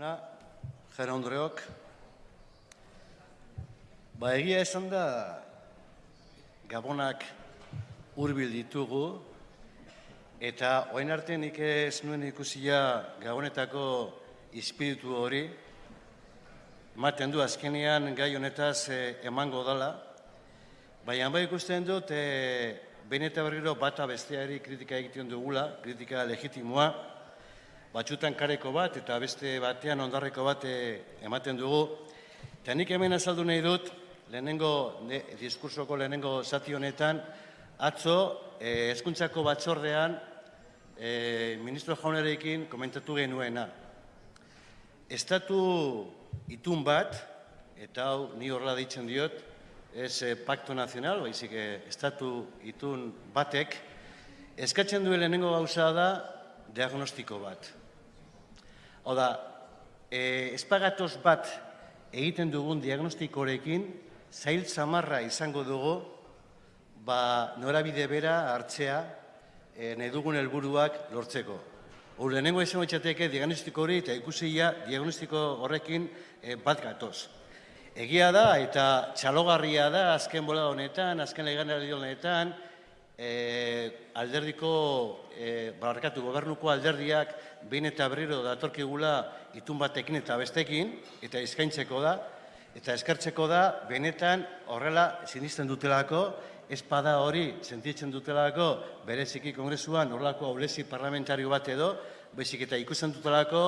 jauna, jara ondreok. Ba, egia esan da, gabonak hurbil ditugu, eta oain arte nik ez nuen ikusia gabonetako espiritu hori, ematen du azkenean gai honetaz eh, emango dala, baina bai ikusten dut, e, behin eta berriro bata besteari kritika egiten dugula, kritika legitimoa, batxutan kareko bat eta beste batean ondarreko bat eh, ematen dugu. Eta nik hemen azaldu nahi dut, lehenengo, ne, diskursoko lehenengo zati honetan, atzo, eh, eskuntzako batzordean, eh, ministro jaunarekin komentatu genuena. Estatu itun bat, eta hau ni horrela ditzen diot, ez eh, pakto nazional, baizik eh, estatu itun batek, eskatzen duen lehenengo gauza da diagnostiko bat. Hau da, e, espagatoz bat egiten dugun diagnostikorekin, zail zamarra izango dugu, ba, norabide bera hartzea, e, nahi dugun helburuak lortzeko. Hor, lehenengo izan batxateke diagnostiko hori eta ikusia diagnostiko horrekin e, bat gatoz. Egia da eta txalogarria da azken bola honetan, azken legan honetan, e, alderdiko, e, barkatu, gobernuko alderdiak behin eta berriro datorkigula itun batekin eta bestekin, eta eskaintzeko da, eta eskartzeko da, benetan horrela sinisten dutelako, espada hori sentitzen dutelako, bereziki kongresuan horrelako aulezi parlamentario bat edo, bezik eta ikusten dutelako,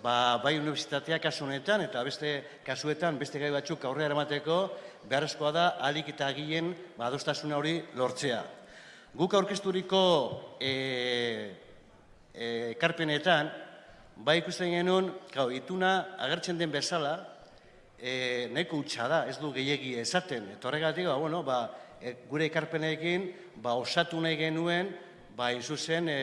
ba, bai universitateak kasu honetan, eta beste kasuetan, beste gai batzuk aurrera eramateko, beharrezkoa da, alik eta agien, ba, adostasuna hori lortzea. Guk aurkezturiko e, e, ekarpenetan, bai ikusten genuen, gau, ituna agertzen den bezala, e, nahiko utxa da, ez du gehiegi esaten. Eta horregatik, ba, bueno, ba, e, gure ekarpenekin, ba, osatu nahi genuen, ba, izuzen e,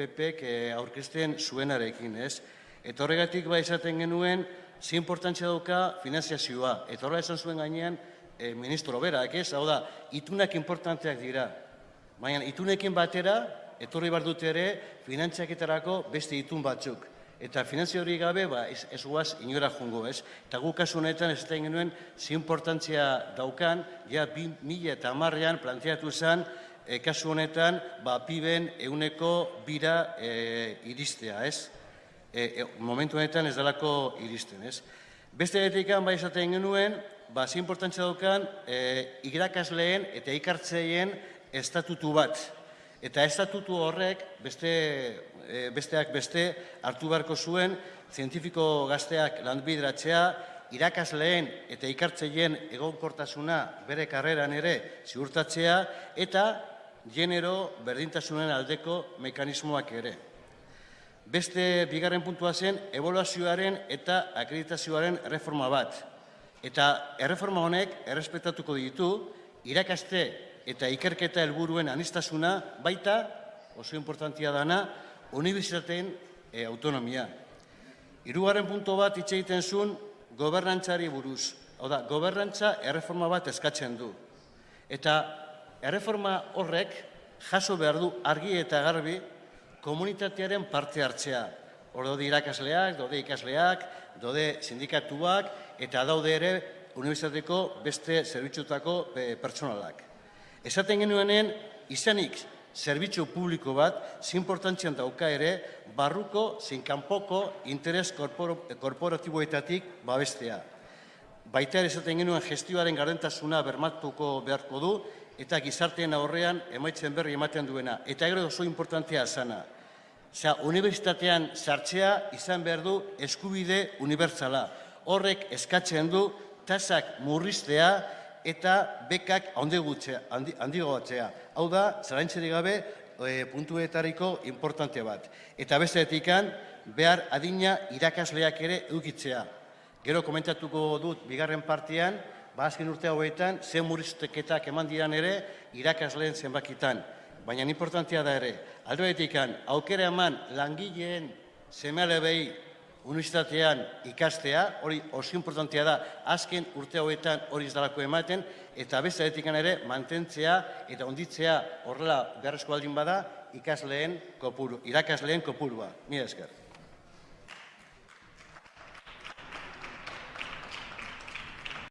PPek e, aurkezten zuenarekin, ez? Eta horregatik, ba, esaten genuen, zi importantzia dauka finanziazioa. Eta horrela esan zuen gainean, e, ministro berak, ez? Hau da, itunak importanteak dira. Baina itunekin batera, etorri bar dute ere, finantziaketarako beste itun batzuk. Eta finantzia hori gabe, ba, ez, ez guaz inora jungo, ez? Eta gu kasu honetan, ez da genuen, zi importantzia daukan, ja, bi mila eta amarrean planteatu zen, e, kasu honetan, ba, piben euneko bira e, iristea, ez? E, e, momentu honetan ez dalako iristen, ez? Beste etikan, ba, esaten genuen, ba, zi importantzia daukan, e, irakasleen eta ikartzeien estatutu bat. Eta estatutu horrek beste, e, besteak beste hartu beharko zuen zientifiko gazteak landbidratzea, irakasleen eta ikartzeien egonkortasuna bere karreran ere ziurtatzea eta genero berdintasunen aldeko mekanismoak ere. Beste bigarren puntua zen evaluazioaren eta akreditazioaren reforma bat. Eta erreforma honek errespetatuko ditu irakaste eta ikerketa helburuen anistasuna baita, oso importantia dana, unibertsitateen e, autonomia. Hirugarren punto bat hitz egiten zuen gobernantzari buruz. Hau da, gobernantza erreforma bat eskatzen du. Eta erreforma horrek jaso behar du argi eta garbi komunitatearen parte hartzea. Hor daude irakasleak, daude ikasleak, daude sindikatuak eta daude ere unibertsitateko beste zerbitzutako eh, pertsonalak. Esaten genuenen, izanik zerbitzu publiko bat, zinportantzian dauka ere, barruko, zinkanpoko, interes korporatiboetatik babestea. Baita ere esaten genuen gestioaren gardentasuna bermatuko beharko du, eta gizartean aurrean emaitzen berri ematen duena. Eta gero oso importantea zana. Osea, unibertsitatean sartzea izan behar du eskubide unibertsala. Horrek eskatzen du tasak murriztea eta bekak handigoatzea. Hau da, zarantzeri gabe, e, puntuetariko importante bat. Eta beste etikan, behar adina irakasleak ere edukitzea. Gero komentatuko dut, bigarren partian, ba azken urte hauetan, zen murrizteketak eman diran ere, irakasleen zenbakitan. Baina importantea da ere, aldo etikan, aukera eman langileen semele behi universitatean ikastea, hori oso importantea da, azken urte hauetan hori ez dalako ematen, eta beste etikan ere mantentzea eta onditzea horrela beharrezko baldin bada ikasleen kopuru, irakasleen kopurua. Mila esker.